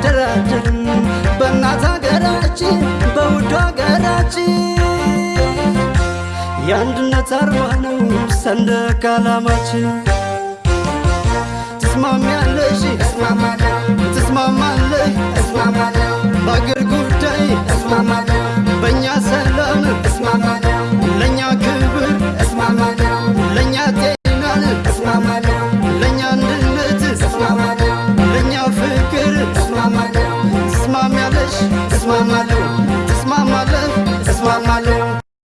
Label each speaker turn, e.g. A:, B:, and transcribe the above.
A: አንደራደርም በእናት ሀገራችን በውድ ሀገራችን የአንድነት አርማ ነው ሰንደቅ ዓላማችን። ትስማሚያለሽ?
B: ትስማማለሽ?
A: ትስማማለህ?